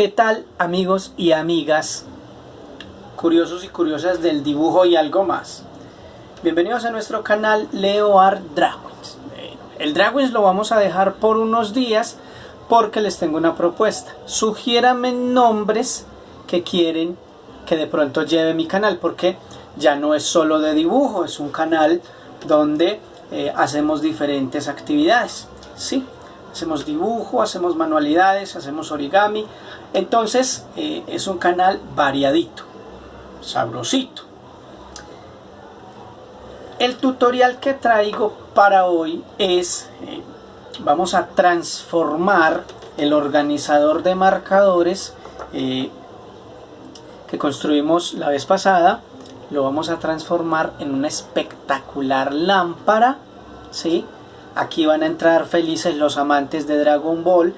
¿Qué tal amigos y amigas curiosos y curiosas del dibujo y algo más? Bienvenidos a nuestro canal Leo Art Dragons. El Dragons lo vamos a dejar por unos días porque les tengo una propuesta. Sugiérame nombres que quieren que de pronto lleve mi canal porque ya no es solo de dibujo, es un canal donde eh, hacemos diferentes actividades. ¿sí? Hacemos dibujo, hacemos manualidades, hacemos origami. Entonces eh, es un canal variadito, sabrosito. El tutorial que traigo para hoy es, eh, vamos a transformar el organizador de marcadores eh, que construimos la vez pasada, lo vamos a transformar en una espectacular lámpara, ¿sí? Aquí van a entrar felices los amantes de Dragon Ball,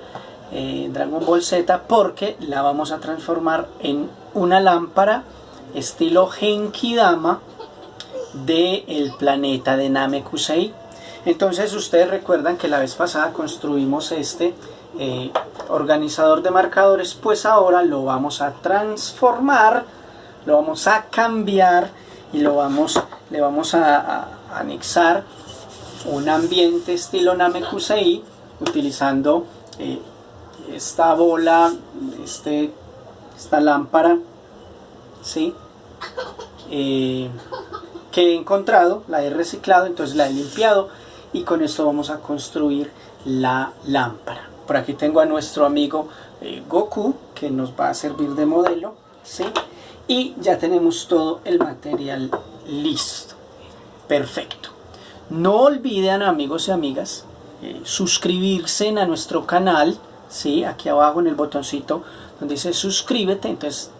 eh, Dragon Ball Z, porque la vamos a transformar en una lámpara estilo Dama del el planeta de Namekusei. Entonces ustedes recuerdan que la vez pasada construimos este eh, organizador de marcadores, pues ahora lo vamos a transformar, lo vamos a cambiar y lo vamos, le vamos a, anexar un ambiente estilo Namekusei utilizando eh, esta bola, este, esta lámpara, ¿sí? Eh, que he encontrado, la he reciclado, entonces la he limpiado y con esto vamos a construir la lámpara. Por aquí tengo a nuestro amigo eh, Goku que nos va a servir de modelo, ¿sí? Y ya tenemos todo el material listo. Perfecto. No olviden amigos y amigas eh, suscribirse a nuestro canal, ¿sí? Aquí abajo en el botoncito donde dice suscríbete, entonces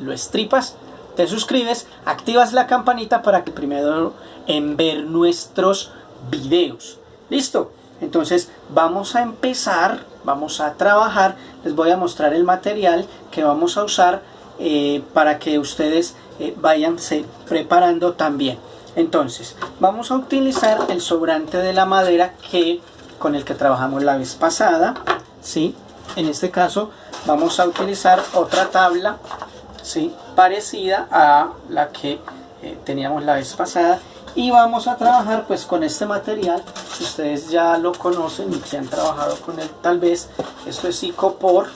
lo estripas te suscribes, activas la campanita para que primero en ver nuestros videos. ¿Listo? Entonces vamos a empezar, vamos a trabajar, les voy a mostrar el material que vamos a usar eh, para que ustedes eh, vayan preparando también. Entonces vamos a utilizar el sobrante de la madera que con el que trabajamos la vez pasada. ¿Sí? En este caso vamos a utilizar otra tabla ¿sí? parecida a la que eh, teníamos la vez pasada y vamos a trabajar pues con este material ustedes ya lo conocen y que han trabajado con él tal vez esto es icopor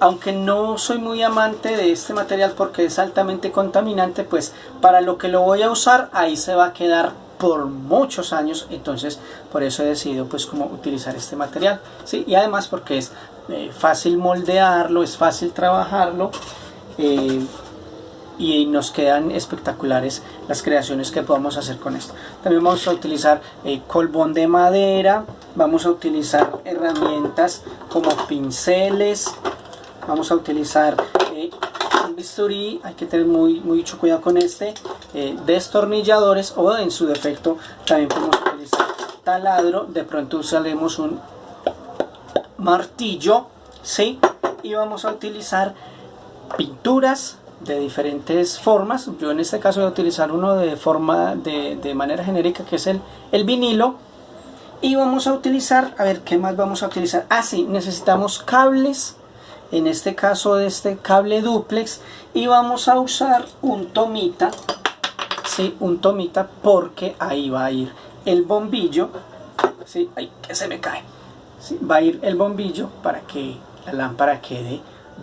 aunque no soy muy amante de este material porque es altamente contaminante pues para lo que lo voy a usar ahí se va a quedar por muchos años entonces por eso he decidido pues como utilizar este material ¿sí? y además porque es eh, fácil moldearlo es fácil trabajarlo eh, y nos quedan espectaculares las creaciones que podemos hacer con esto. También vamos a utilizar eh, colbón de madera, vamos a utilizar herramientas como pinceles, vamos a utilizar bisturí, hay que tener muy, mucho cuidado con este, destornilladores o en su defecto también podemos utilizar taladro, de pronto usaremos un martillo, ¿sí? y vamos a utilizar pinturas de diferentes formas. Yo en este caso voy a utilizar uno de forma de, manera genérica que es el, el vinilo. Y vamos a utilizar, a ver qué más vamos a utilizar. Ah, sí, necesitamos cables. En este caso de este cable duplex. Y vamos a usar un tomita. Sí, un tomita porque ahí va a ir el bombillo. Sí, ay, que se me cae. Sí, va a ir el bombillo para que la lámpara quede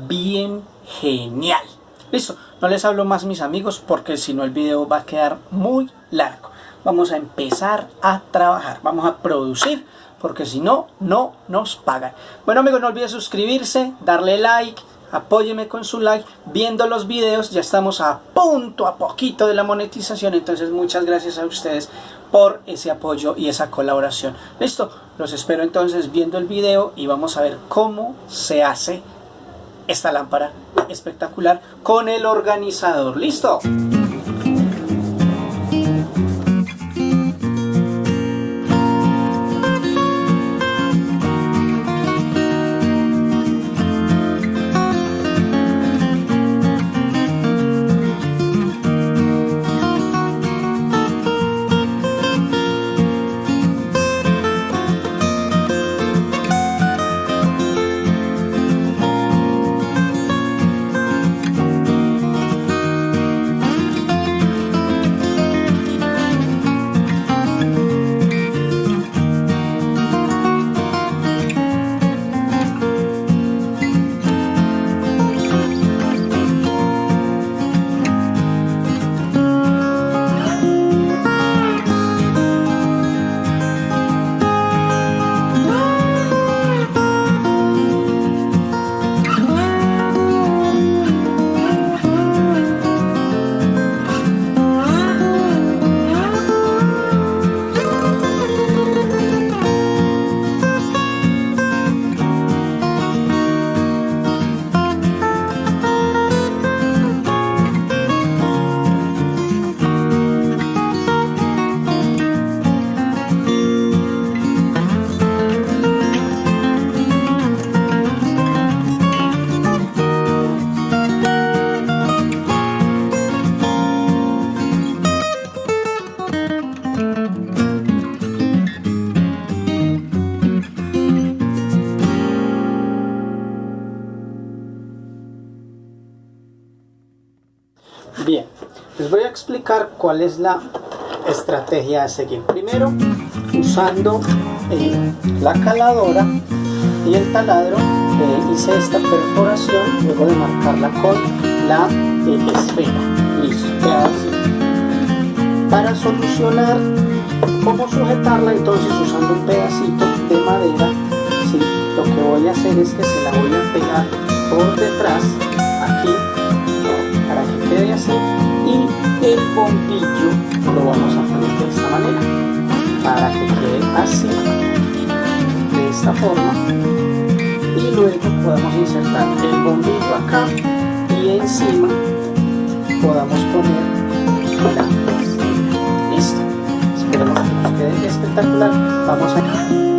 bien genial. Listo, no les hablo más mis amigos porque si no el video va a quedar muy largo. Vamos a empezar a trabajar, vamos a producir porque si no, no nos pagan. Bueno amigos, no olviden suscribirse, darle like, apóyeme con su like, viendo los videos, ya estamos a punto, a poquito de la monetización, entonces muchas gracias a ustedes por ese apoyo y esa colaboración. Listo, los espero entonces viendo el video y vamos a ver cómo se hace esta lámpara espectacular con el organizador. ¿Listo? Explicar cuál es la estrategia a seguir. Primero, usando la caladora y el taladro, hice esta perforación luego de marcarla con la esfera. Listo, Para solucionar cómo sujetarla, entonces usando un pedacito de madera, ¿sí? lo que voy a hacer es que se la voy a pegar por detrás, aquí, el bombillo lo vamos a poner de esta manera, para que quede así, de esta forma, y luego podemos insertar el bombillo acá y encima podamos poner la listo. Esperemos que nos quede espectacular. Vamos a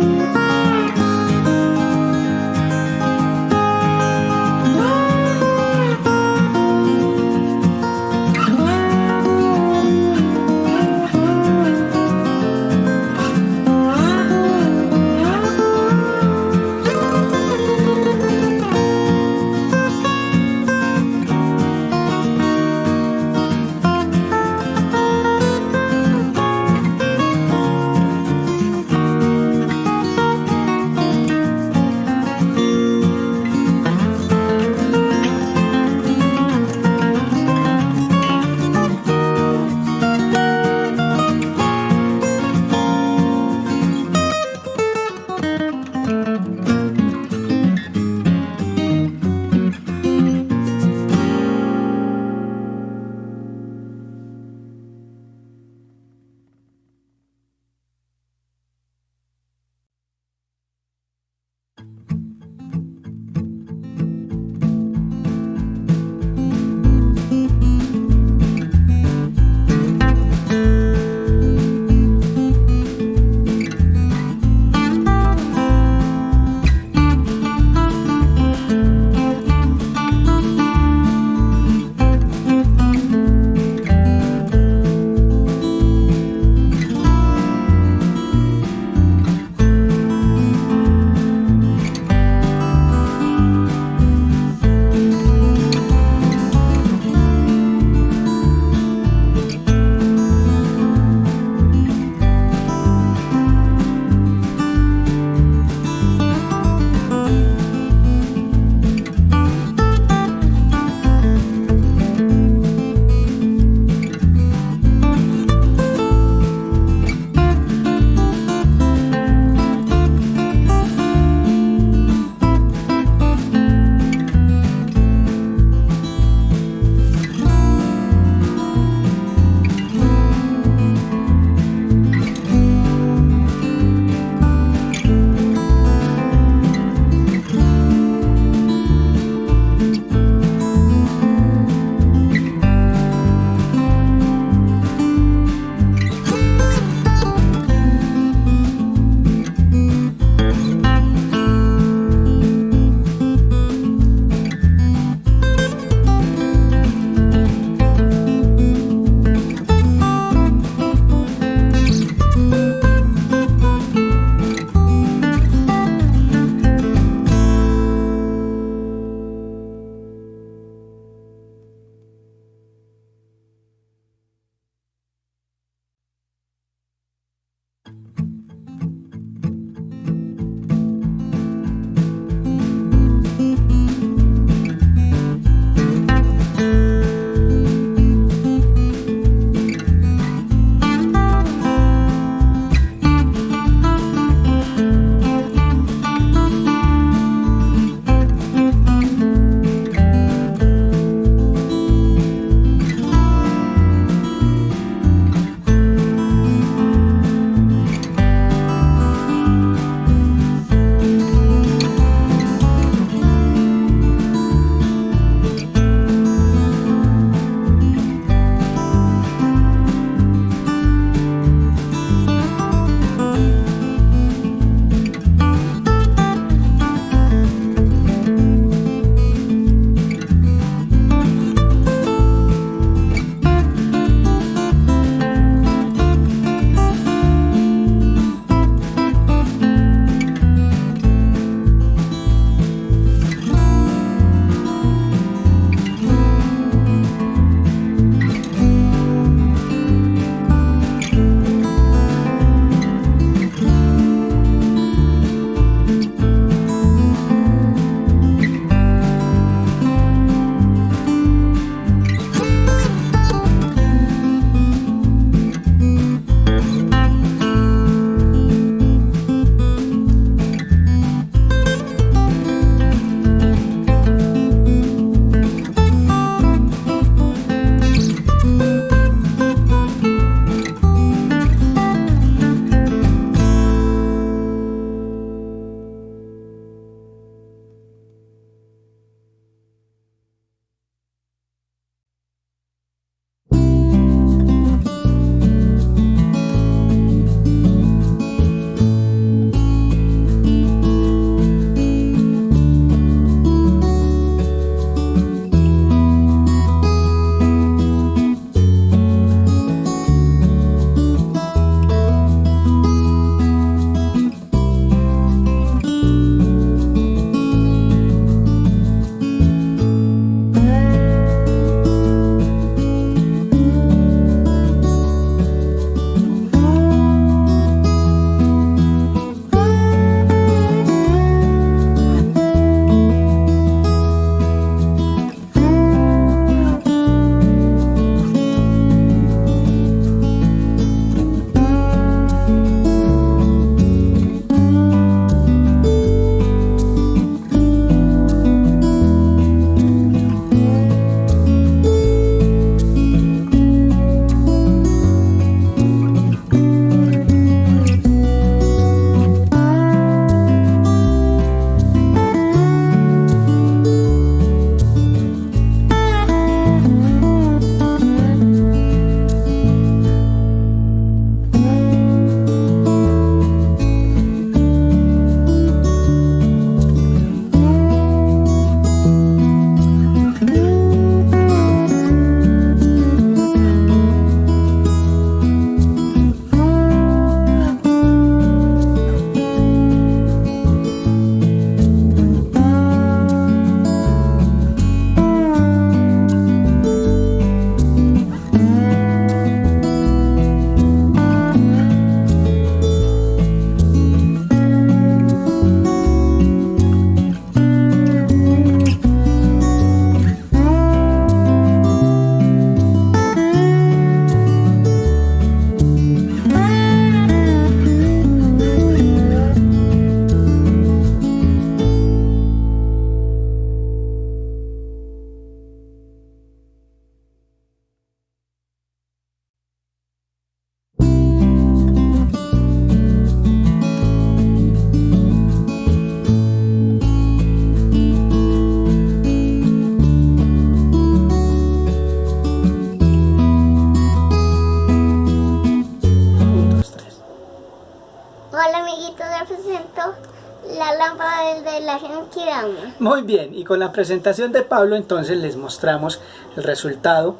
Muy bien, y con la presentación de Pablo entonces les mostramos el resultado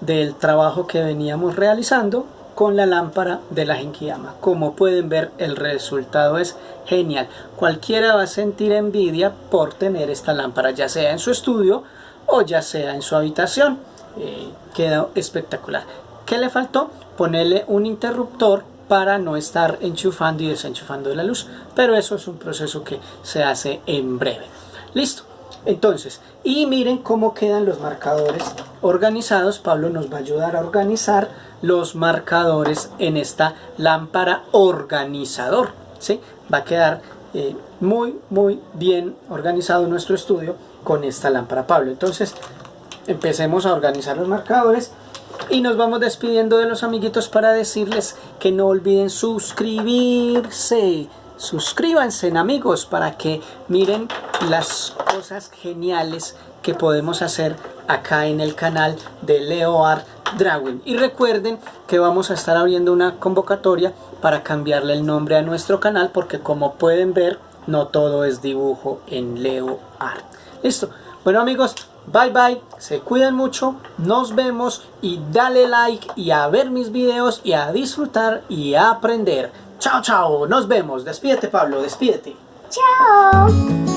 del trabajo que veníamos realizando con la lámpara de la Genkidama. Como pueden ver el resultado es genial. Cualquiera va a sentir envidia por tener esta lámpara ya sea en su estudio o ya sea en su habitación. Eh, queda espectacular. ¿Qué le faltó? Ponerle un interruptor para no estar enchufando y desenchufando la luz. Pero eso es un proceso que se hace en breve. Listo. Entonces, y miren cómo quedan los marcadores organizados. Pablo nos va a ayudar a organizar los marcadores en esta lámpara organizador. ¿sí? Va a quedar eh, muy, muy bien organizado nuestro estudio con esta lámpara, Pablo. Entonces, empecemos a organizar los marcadores y nos vamos despidiendo de los amiguitos para decirles que no olviden suscribirse. Suscríbanse amigos para que miren las cosas geniales que podemos hacer acá en el canal de Leo Art Drawing. Y recuerden que vamos a estar abriendo una convocatoria para cambiarle el nombre a nuestro canal porque como pueden ver no todo es dibujo en Leo Art. Listo. Bueno amigos bye bye se cuidan mucho nos vemos y dale like y a ver mis videos y a disfrutar y a aprender Chao, chao. Nos vemos. Despídete, Pablo. Despídete. Chao.